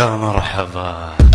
يا مرحبا.